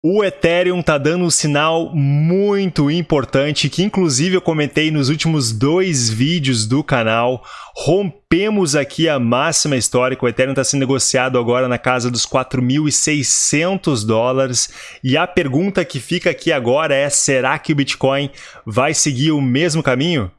O Ethereum tá dando um sinal muito importante que inclusive eu comentei nos últimos dois vídeos do canal. Rompemos aqui a máxima histórica, o Ethereum está sendo negociado agora na casa dos 4.600 dólares. E a pergunta que fica aqui agora é, será que o Bitcoin vai seguir o mesmo caminho?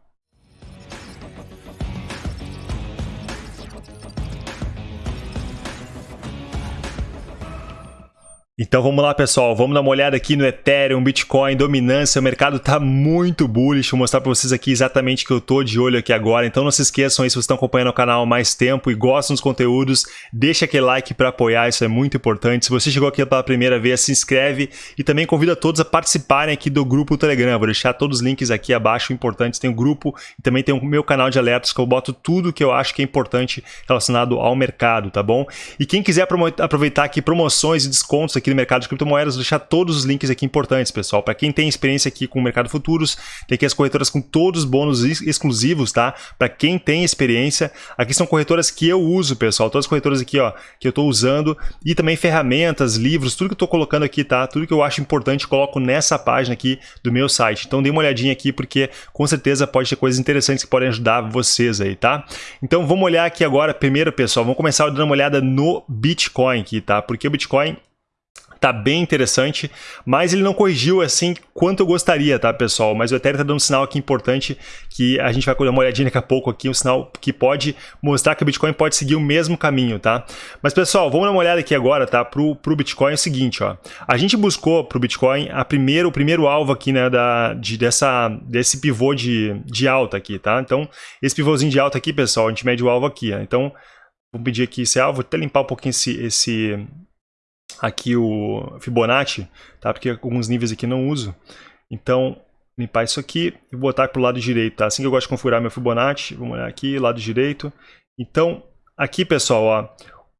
Então vamos lá, pessoal. Vamos dar uma olhada aqui no Ethereum, Bitcoin, dominância. O mercado está muito bullish. Vou mostrar para vocês aqui exatamente o que eu estou de olho aqui agora. Então não se esqueçam aí, se vocês estão acompanhando o canal há mais tempo e gostam dos conteúdos, deixa aquele like para apoiar, isso é muito importante. Se você chegou aqui pela primeira vez, se inscreve e também convida todos a participarem aqui do grupo Telegram. Vou deixar todos os links aqui abaixo importantes. Tem o um grupo e também tem o meu canal de alertas que eu boto tudo que eu acho que é importante relacionado ao mercado, tá bom? E quem quiser aproveitar aqui promoções e descontos aqui aqui no mercado de criptomoedas, vou deixar todos os links aqui importantes, pessoal. Para quem tem experiência aqui com o mercado futuros, tem aqui as corretoras com todos os bônus exclusivos, tá? Para quem tem experiência, aqui são corretoras que eu uso, pessoal. Todas as corretoras aqui, ó, que eu estou usando e também ferramentas, livros, tudo que eu estou colocando aqui, tá? Tudo que eu acho importante, coloco nessa página aqui do meu site. Então dê uma olhadinha aqui porque com certeza pode ter coisas interessantes que podem ajudar vocês aí, tá? Então vamos olhar aqui agora, primeiro, pessoal, vamos começar dando uma olhada no Bitcoin aqui, tá? Porque o Bitcoin tá bem interessante, mas ele não corrigiu assim quanto eu gostaria, tá, pessoal? Mas o Ethereum tá dando um sinal aqui importante que a gente vai dar uma olhadinha daqui a pouco aqui, um sinal que pode mostrar que o Bitcoin pode seguir o mesmo caminho, tá? Mas, pessoal, vamos dar uma olhada aqui agora, tá, pro, pro Bitcoin é o seguinte, ó. A gente buscou pro Bitcoin a primeiro, o primeiro alvo aqui, né, da, de, dessa, desse pivô de, de alta aqui, tá? Então, esse pivôzinho de alta aqui, pessoal, a gente mede o alvo aqui, ó. Então, vou pedir aqui esse alvo, vou até limpar um pouquinho esse, esse aqui o Fibonacci, tá? Porque alguns níveis aqui não uso. Então, limpar isso aqui e botar para o lado direito, tá? Assim que eu gosto de configurar meu Fibonacci, vamos olhar aqui, lado direito. Então, aqui, pessoal, ó,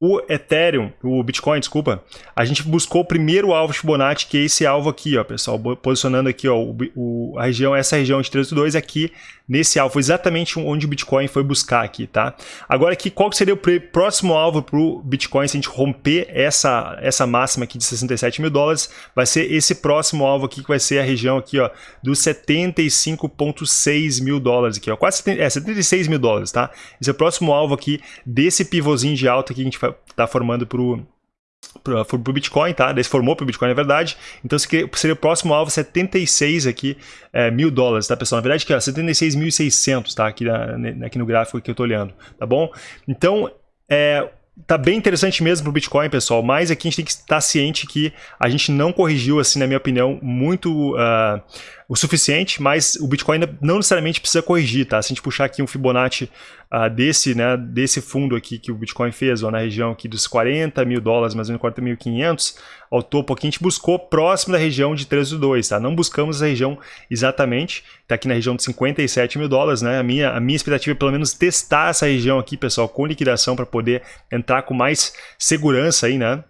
o Ethereum, o Bitcoin, desculpa, a gente buscou o primeiro alvo Fibonacci, que é esse alvo aqui, ó, pessoal, posicionando aqui, ó, o, o, a região, essa região de 382 aqui, nesse alvo, exatamente onde o Bitcoin foi buscar aqui, tá? Agora aqui, qual seria o próximo alvo para o Bitcoin se a gente romper essa, essa máxima aqui de 67 mil dólares? Vai ser esse próximo alvo aqui, que vai ser a região aqui, ó, dos 75,6 mil dólares aqui, ó, quase 70, é, 76 mil dólares, tá? Esse é o próximo alvo aqui desse pivôzinho de alta que a gente vai está formando para o para o Bitcoin, tá? Daí formou para o Bitcoin, na verdade. Então seria o próximo alvo 76 aqui, é, mil dólares, tá, pessoal? Na verdade, que é 76.600, tá? Aqui, na, aqui no gráfico que eu estou olhando, tá bom? Então, é, tá bem interessante mesmo para o Bitcoin, pessoal, mas aqui a gente tem que estar ciente que a gente não corrigiu, assim, na minha opinião, muito uh, o suficiente, mas o Bitcoin não necessariamente precisa corrigir, tá? Se a gente puxar aqui um Fibonacci uh, desse, né, desse fundo aqui que o Bitcoin fez, ó, na região aqui dos 40 mil dólares, mais ou menos 40.500, ao topo aqui, a gente buscou próximo da região de 302, tá? Não buscamos a região exatamente, tá aqui na região de 57 mil dólares, né? A minha, a minha expectativa é pelo menos testar essa região aqui, pessoal, com liquidação para poder entrar com mais segurança aí, né?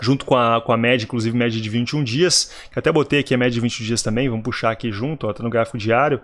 Junto com a, com a média, inclusive média de 21 dias, que até botei aqui a média de 21 dias também, vamos puxar aqui junto, ó, tá no gráfico diário.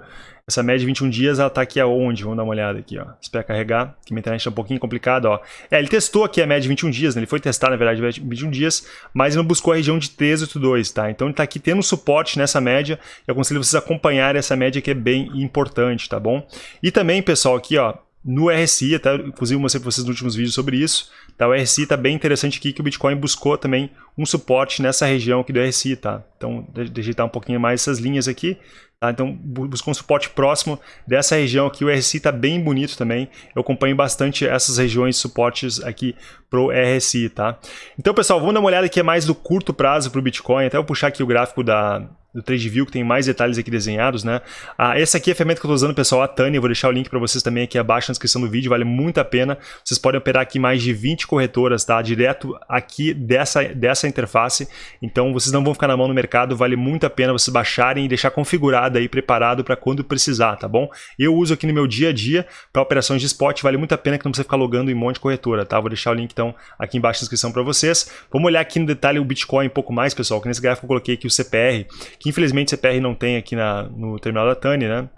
Essa média de 21 dias, ela tá aqui aonde? Vamos dar uma olhada aqui, ó. Espera carregar, que minha internet é um pouquinho complicada, ó. É, ele testou aqui a média de 21 dias, né? Ele foi testar, na verdade, 21 dias, mas ele não buscou a região de 382, tá? Então ele tá aqui tendo suporte nessa média, eu aconselho vocês a acompanhar essa média que é bem importante, tá bom? E também, pessoal, aqui, ó, no RSI, até inclusive mostrei para vocês nos últimos vídeos sobre isso, tá? o RSI está bem interessante aqui que o Bitcoin buscou também um suporte nessa região aqui do RSI, tá? Então, eu um pouquinho mais essas linhas aqui, tá? Então, buscou um suporte próximo dessa região aqui, o RSI está bem bonito também, eu acompanho bastante essas regiões suportes aqui pro RSI, tá? Então, pessoal, vamos dar uma olhada aqui mais do curto prazo para o Bitcoin, até vou puxar aqui o gráfico da, do TradeView, que tem mais detalhes aqui desenhados, né? Ah, essa aqui é a ferramenta que eu estou usando, pessoal, a Tânia, vou deixar o link para vocês também aqui abaixo na descrição do vídeo, vale muito a pena. Vocês podem operar aqui mais de 20 corretoras, tá? Direto aqui dessa, dessa interface, então vocês não vão ficar na mão no mercado, vale muito a pena vocês baixarem e deixar configurado aí, preparado para quando precisar, tá bom? Eu uso aqui no meu dia a dia para operações de spot, vale muito a pena que não precisa ficar logando em um monte de corretora, tá? Vou deixar o link então aqui embaixo na descrição para vocês. Vamos olhar aqui no detalhe o Bitcoin um pouco mais, pessoal, que nesse gráfico eu coloquei aqui o CPR, que infelizmente CPR não tem aqui na, no terminal da Tani, né?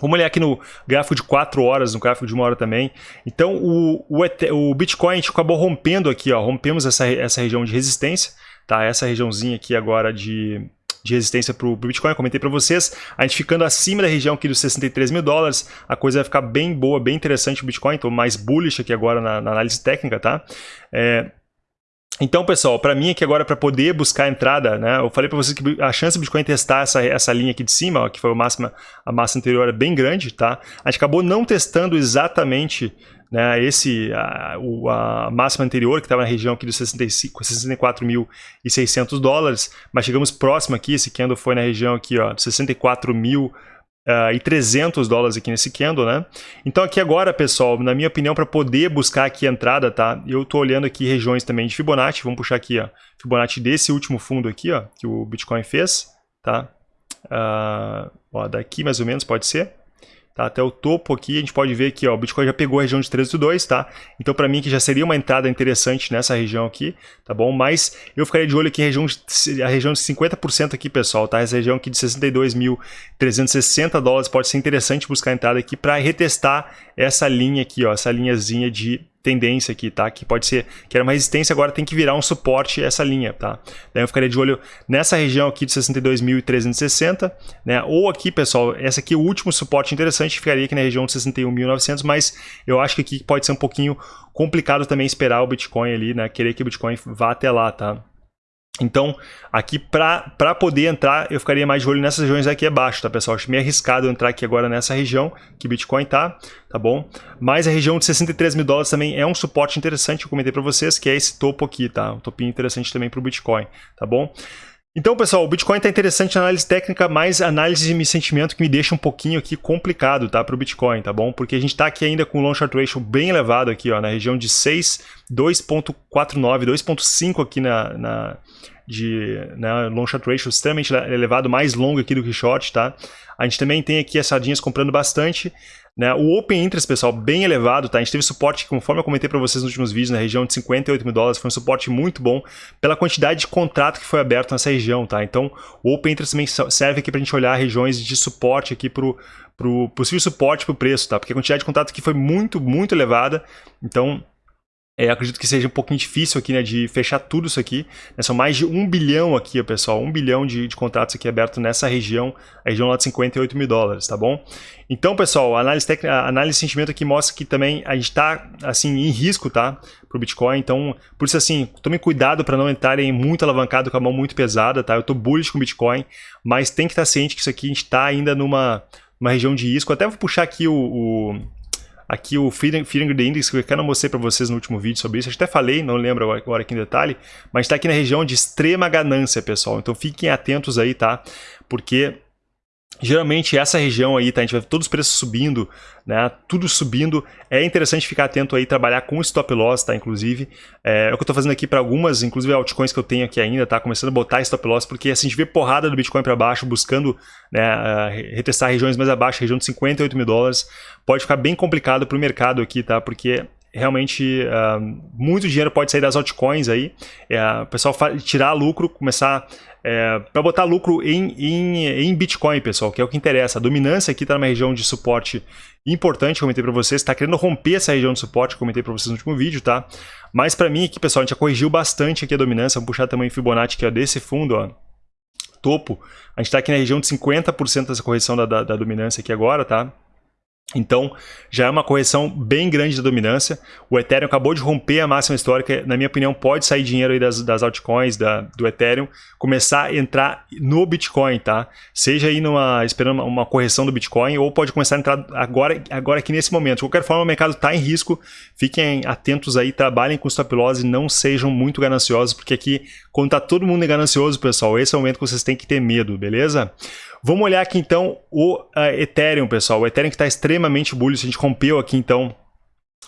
Vamos olhar aqui no gráfico de 4 horas, no gráfico de uma hora também. Então, o, o, o Bitcoin a gente acabou rompendo aqui, ó, rompemos essa, essa região de resistência, tá? Essa regiãozinha aqui agora de, de resistência para o Bitcoin, eu comentei para vocês, a gente ficando acima da região aqui dos 63 mil dólares, a coisa vai ficar bem boa, bem interessante o Bitcoin, então mais bullish aqui agora na, na análise técnica, tá? É, então, pessoal, para mim aqui agora, para poder buscar a entrada, né, eu falei para vocês que a chance do Bitcoin testar essa, essa linha aqui de cima, ó, que foi a máxima, a massa anterior, é bem grande, tá? A gente acabou não testando exatamente né, esse, a, a máxima anterior, que estava na região aqui dos 64.600 dólares, mas chegamos próximo aqui, esse candle foi na região aqui, ó, 64 mil Uh, e 300 dólares aqui nesse candle, né? Então aqui agora, pessoal, na minha opinião, para poder buscar aqui a entrada, tá? Eu tô olhando aqui regiões também de Fibonacci, vamos puxar aqui, ó, Fibonacci desse último fundo aqui, ó, que o Bitcoin fez, tá? Uh, ó, daqui mais ou menos pode ser. Tá? Até o topo aqui, a gente pode ver que ó, o Bitcoin já pegou a região de 13.2, tá? Então, para mim, que já seria uma entrada interessante nessa região aqui, tá bom? Mas eu ficaria de olho aqui a região de, a região de 50% aqui, pessoal, tá? Essa região aqui de 62.360 dólares pode ser interessante buscar entrada aqui para retestar essa linha aqui, ó, essa linhazinha de tendência aqui, tá? Que pode ser, que era uma resistência, agora tem que virar um suporte essa linha, tá? Daí eu ficaria de olho nessa região aqui de 62.360, né? Ou aqui, pessoal, essa aqui é o último suporte interessante, ficaria aqui na região de 61.900, mas eu acho que aqui pode ser um pouquinho complicado também esperar o Bitcoin ali, né? Querer que o Bitcoin vá até lá, tá? Então, aqui para poder entrar, eu ficaria mais de olho nessas regiões aqui abaixo, tá, pessoal? Acho meio arriscado entrar aqui agora nessa região que Bitcoin tá, tá bom? Mas a região de 63 mil dólares também é um suporte interessante, eu comentei para vocês, que é esse topo aqui, tá? Um topinho interessante também para o Bitcoin, tá bom? Então, pessoal, o Bitcoin está interessante na análise técnica, mas análise de sentimento que me deixa um pouquinho aqui complicado, tá, para o Bitcoin, tá bom? Porque a gente está aqui ainda com o long short ratio bem elevado aqui, ó, na região de 6, 2.49, 2.5 aqui na, na de né, long short ratio extremamente elevado, mais longo aqui do que short, tá? A gente também tem aqui as sardinhas comprando bastante, né? O Open Interest, pessoal, bem elevado, tá? A gente teve suporte, conforme eu comentei para vocês nos últimos vídeos, na região de 58 mil dólares, foi um suporte muito bom pela quantidade de contrato que foi aberto nessa região, tá? Então, o Open Interest também serve aqui para a gente olhar regiões de suporte aqui para o possível suporte para o preço, tá? Porque a quantidade de contrato aqui foi muito, muito elevada, então é, acredito que seja um pouquinho difícil aqui, né, de fechar tudo isso aqui. Né, são mais de um bilhão aqui, pessoal, um bilhão de, de contratos aqui abertos nessa região, a região lá de 58 mil dólares, tá bom? Então, pessoal, a análise, técnica, a análise de sentimento aqui mostra que também a gente está, assim, em risco, tá, pro Bitcoin. Então, por isso, assim, tome cuidado para não entrarem muito alavancado com a mão muito pesada, tá? Eu tô bullish com o Bitcoin, mas tem que estar ciente que isso aqui a gente está ainda numa, numa região de risco. Até vou puxar aqui o, o aqui o Feeding the Index, que eu não mostrei para vocês no último vídeo sobre isso, eu até falei, não lembro agora aqui em detalhe, mas está aqui na região de extrema ganância, pessoal. Então fiquem atentos aí, tá? Porque Geralmente essa região aí, tá? A gente vai ver todos os preços subindo, né? Tudo subindo. É interessante ficar atento aí, trabalhar com stop loss, tá? Inclusive, é, é o que eu tô fazendo aqui para algumas, inclusive altcoins que eu tenho aqui ainda, tá? Começando a botar stop loss, porque assim, a gente vê porrada do Bitcoin para baixo, buscando né, retestar regiões mais abaixo, região de 58 mil dólares. Pode ficar bem complicado para o mercado aqui, tá? Porque realmente uh, muito dinheiro pode sair das altcoins aí, é, o pessoal tirar lucro, começar é, para botar lucro em, em, em, Bitcoin, pessoal, que é o que interessa. A dominância aqui está numa região de suporte importante, comentei para vocês, está querendo romper essa região de suporte, comentei para vocês no último vídeo, tá? Mas para mim aqui, pessoal, a gente já corrigiu bastante aqui a dominância, vamos puxar também o Fibonacci que é desse fundo, ó, topo. A gente está aqui na região de 50% dessa correção da, da, da dominância aqui agora, tá? Então, já é uma correção bem grande da dominância. O Ethereum acabou de romper a máxima histórica. Na minha opinião, pode sair dinheiro aí das, das altcoins, da, do Ethereum, começar a entrar no Bitcoin, tá? Seja aí numa, esperando uma correção do Bitcoin, ou pode começar a entrar agora, agora aqui nesse momento. De qualquer forma, o mercado está em risco. Fiquem atentos aí, trabalhem com stop loss e não sejam muito gananciosos, porque aqui, quando está todo mundo ganancioso, pessoal, esse é o momento que vocês têm que ter medo, beleza? Vamos olhar aqui então o Ethereum, pessoal. O Ethereum que está extremamente bullish. A gente rompeu aqui então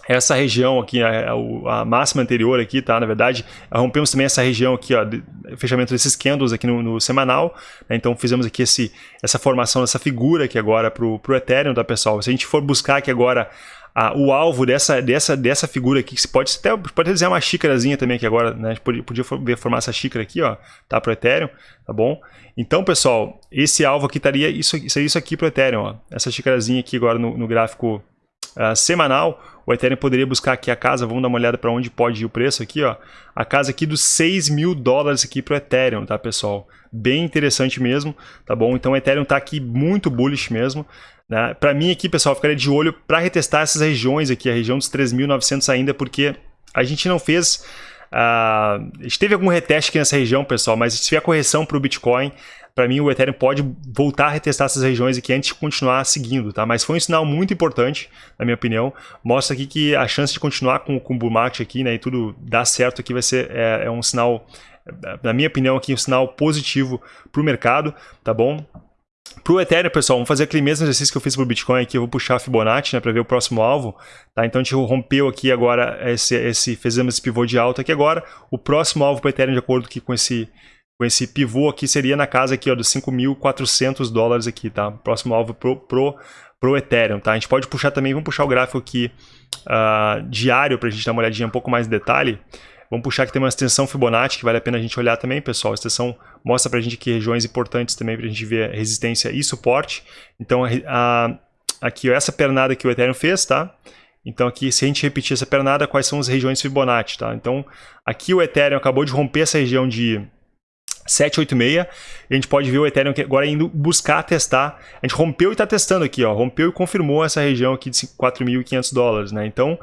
essa região aqui, a, a, máxima anterior aqui, tá? Na verdade, rompemos também essa região aqui, ó, de, fechamento desses candles aqui no, no semanal. Né? Então fizemos aqui esse, essa formação dessa figura aqui agora para o Ethereum, tá, pessoal? Se a gente for buscar aqui agora a, o alvo dessa, dessa, dessa figura aqui, que se pode até pode desenhar uma xícarazinha também aqui agora, né? A gente podia, podia ver formar essa xícara aqui, ó, tá? Para o Ethereum, tá bom? Então, pessoal, esse alvo aqui estaria isso, isso aqui para o Ethereum, ó. Essa xícarazinha aqui agora no, no gráfico uh, semanal, o Ethereum poderia buscar aqui a casa, vamos dar uma olhada para onde pode ir o preço aqui, ó. A casa aqui dos 6 mil dólares aqui para o Ethereum, tá, pessoal? Bem interessante mesmo, tá bom? Então o Ethereum está aqui muito bullish mesmo. Né? Para mim aqui, pessoal, ficaria de olho para retestar essas regiões aqui, a região dos 3.900 ainda, porque a gente não fez... Uh, a gente teve algum reteste aqui nessa região, pessoal, mas se tiver correção para o Bitcoin, para mim o Ethereum pode voltar a retestar essas regiões aqui antes de continuar seguindo, tá? Mas foi um sinal muito importante, na minha opinião. Mostra aqui que a chance de continuar com, com o bull market aqui, né, e tudo dar certo aqui vai ser é, é um sinal, na minha opinião aqui, um sinal positivo para o mercado, tá bom? Para o Ethereum, pessoal, vamos fazer aquele mesmo exercício que eu fiz para o Bitcoin aqui, eu vou puxar a Fibonacci, né, para ver o próximo alvo, tá? Então a gente rompeu aqui agora, esse, esse, fizemos esse pivô de alta aqui agora, o próximo alvo para o Ethereum, de acordo aqui com esse, com esse pivô aqui seria na casa aqui, ó, dos 5.400 dólares aqui, tá? Próximo alvo pro, pro, pro Ethereum, tá? A gente pode puxar também, vamos puxar o gráfico aqui uh, diário para a gente dar uma olhadinha um pouco mais em detalhe. Vamos puxar que tem uma extensão Fibonacci que vale a pena a gente olhar também, pessoal. A extensão mostra para a gente aqui regiões importantes também para a gente ver resistência e suporte. Então, a, a, aqui, ó, essa pernada que o Ethereum fez, tá? Então aqui, se a gente repetir essa pernada, quais são as regiões Fibonacci, tá? Então, aqui o Ethereum acabou de romper essa região de 786, a gente pode ver o Ethereum agora indo buscar testar, a gente rompeu e está testando aqui, ó, rompeu e confirmou essa região aqui de 4.500 dólares, né, então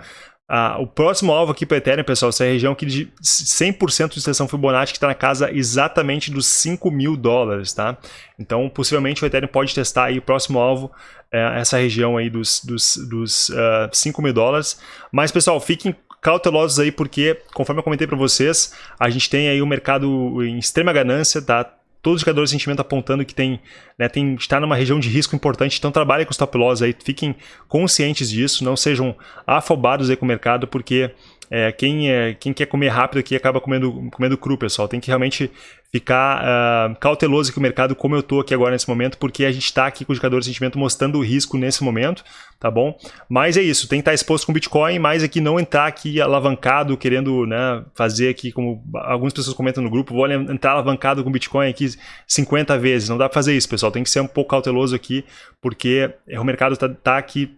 ah, o próximo alvo aqui para o Ethereum, pessoal, essa região aqui de 100% de extensão Fibonacci que está na casa exatamente dos 5 mil dólares, tá? Então, possivelmente o Ethereum pode testar aí o próximo alvo, é, essa região aí dos, dos, dos uh, 5 mil dólares. Mas, pessoal, fiquem cautelosos aí, porque, conforme eu comentei para vocês, a gente tem aí o um mercado em extrema ganância, tá? Todos os indicadores de sentimento apontando que tem, né, tem, está numa região de risco importante, então trabalhem com stop loss aí, fiquem conscientes disso, não sejam afobados aí com o mercado, porque é, quem, é, quem quer comer rápido aqui acaba comendo, comendo cru, pessoal. Tem que realmente ficar uh, cauteloso com o mercado, como eu estou aqui agora nesse momento, porque a gente está aqui com o indicador de sentimento mostrando o risco nesse momento, tá bom? Mas é isso, tem que estar exposto com Bitcoin, mas aqui não entrar aqui alavancado, querendo né, fazer aqui, como algumas pessoas comentam no grupo, vou entrar alavancado com Bitcoin aqui 50 vezes. Não dá para fazer isso, pessoal. Tem que ser um pouco cauteloso aqui, porque o mercado está tá aqui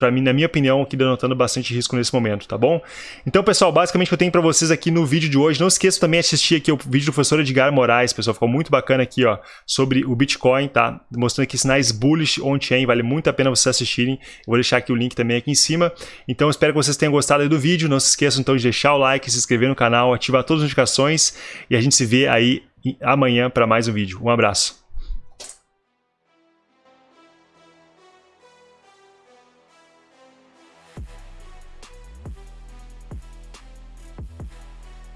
para mim, na minha opinião, aqui denotando bastante risco nesse momento, tá bom? Então, pessoal, basicamente o que eu tenho para vocês aqui no vídeo de hoje, não esqueça também de assistir aqui o vídeo do professor Edgar Moraes, pessoal, ficou muito bacana aqui, ó, sobre o Bitcoin, tá? Mostrando aqui sinais bullish on-chain, vale muito a pena vocês assistirem, eu vou deixar aqui o link também aqui em cima. Então, espero que vocês tenham gostado do vídeo, não se esqueçam então de deixar o like, se inscrever no canal, ativar todas as notificações e a gente se vê aí amanhã para mais um vídeo. Um abraço.